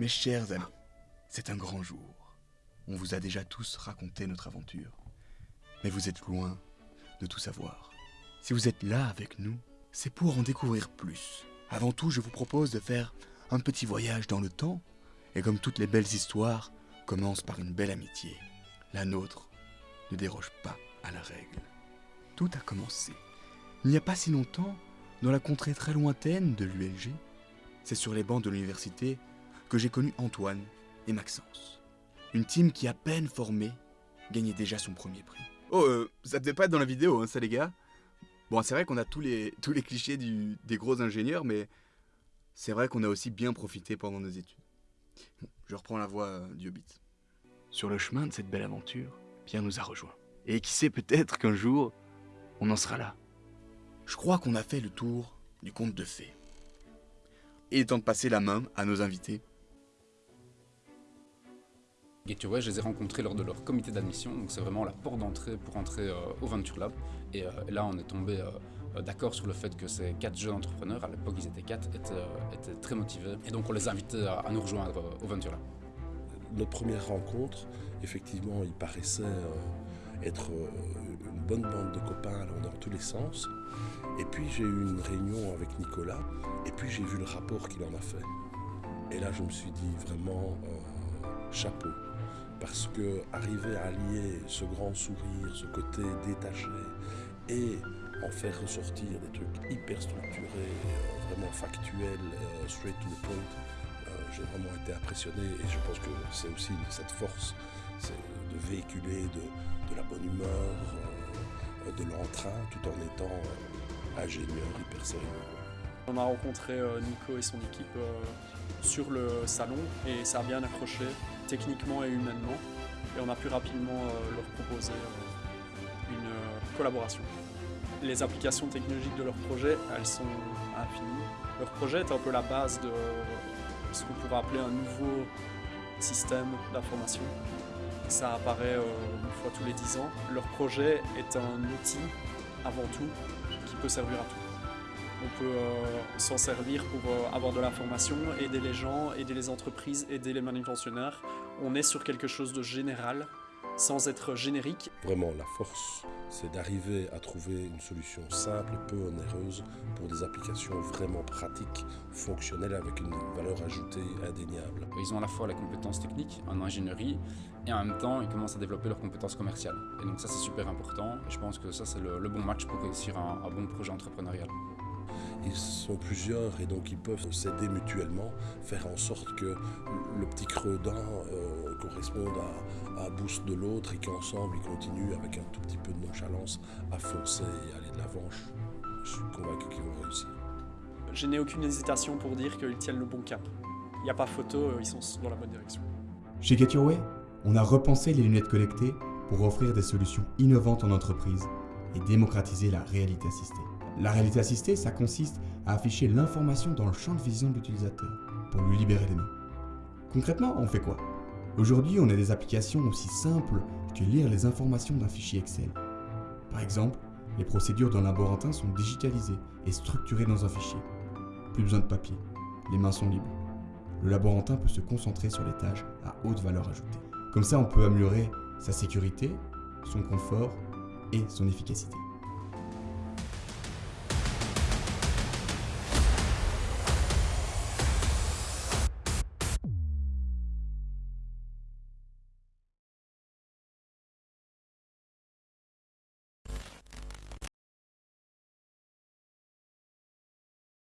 Mes chers amis, c'est un grand jour. On vous a déjà tous raconté notre aventure. Mais vous êtes loin de tout savoir. Si vous êtes là avec nous, c'est pour en découvrir plus. Avant tout, je vous propose de faire un petit voyage dans le temps. Et comme toutes les belles histoires, commence par une belle amitié. La nôtre ne déroge pas à la règle. Tout a commencé. Il n'y a pas si longtemps, dans la contrée très lointaine de l'ULG, c'est sur les bancs de l'université que j'ai connu Antoine et Maxence. Une team qui, à peine formée, gagnait déjà son premier prix. Oh, euh, ça devait pas être dans la vidéo, hein, ça les gars Bon, c'est vrai qu'on a tous les, tous les clichés du, des gros ingénieurs, mais c'est vrai qu'on a aussi bien profité pendant nos études. Bon, je reprends la voix euh, du Hobbit. Sur le chemin de cette belle aventure, Pierre nous a rejoints. Et qui sait peut-être qu'un jour, on en sera là. Je crois qu'on a fait le tour du conte de fées. Il est temps de passer la main à nos invités. Gateway, je les ai rencontrés lors de leur comité d'admission, donc c'est vraiment la porte d'entrée pour entrer euh, au Venture Lab. Et euh, là, on est tombé euh, d'accord sur le fait que ces quatre jeunes entrepreneurs, à l'époque ils étaient quatre, étaient, très motivés. Et donc on les a invités à, à nous rejoindre au Venture Lab. Notre première rencontre, effectivement, il paraissait être une bonne bande de copains allant dans tous les sens. Et puis j'ai eu une réunion avec Nicolas, et puis j'ai vu le rapport qu'il en a fait. Et là, je me suis dit vraiment chapeau parce que arriver à allier ce grand sourire, ce côté détaché et en faire ressortir des trucs hyper structurés, euh, vraiment factuels, euh, straight to the point, euh, j'ai vraiment été impressionné et je pense que c'est aussi cette force, c'est de véhiculer de, la bonne humeur, de l'entrain tout en étant ingénieur, hyper sérieux. On a rencontré Nico et son équipe sur le salon et ça a bien accroché techniquement et humainement. Et on a pu rapidement euh, leur proposer euh, une euh, collaboration. Les applications technologiques de leur projet, elles sont infinies. Leur projet est un peu la base de ce qu'on pourrait appeler un nouveau système d'information. Ça apparaît une fois tous les 10 ans. Leur projet est un outil, avant tout, qui peut servir à tout on peut s'en servir pour avoir de l'information, aider les gens, aider les entreprises, aider les manutentionnaires. On est sur quelque chose de général, sans être générique. Vraiment, la force, c'est d'arriver à trouver une solution simple et peu onéreuse pour des applications vraiment pratiques, fonctionnelles, avec une valeur ajoutée indéniable. Ils ont à la fois la compétence technique en ingénierie et en même temps, ils commencent à développer leurs compétences commerciales. Et donc ça, c'est super important. Et je pense que ça, c'est le, bon match pour réussir un bon projet entrepreneurial. Ils sont plusieurs et donc ils peuvent s'aider mutuellement, faire en sorte que le petit creux d'un euh, corresponde à, un boost de l'autre et qu'ensemble ils continuent avec un tout petit peu de nonchalance à foncer et aller de l'avant. Je suis convaincu qu'ils vont réussir. Je n'ai aucune hésitation pour dire qu'ils tiennent le bon cap. Il n'y a pas photo, euh, ils sont dans la bonne direction. Chez Get Your Way, on a repensé les lunettes connectées pour offrir des solutions innovantes en entreprise et démocratiser la réalité assistée. La réalité assistée, ça consiste à afficher l'information dans le champ de vision de l'utilisateur pour lui libérer les mains. Concrètement, on fait quoi? Aujourd'hui, on a des applications aussi simples que lire les informations d'un fichier Excel. Par exemple, les procédures d'un laborantin sont digitalisées et structurées dans un fichier. Plus besoin de papier, les mains sont libres. Le laborantin peut se concentrer sur les tâches à haute valeur ajoutée. Comme ça, on peut améliorer sa sécurité, son confort et son efficacité.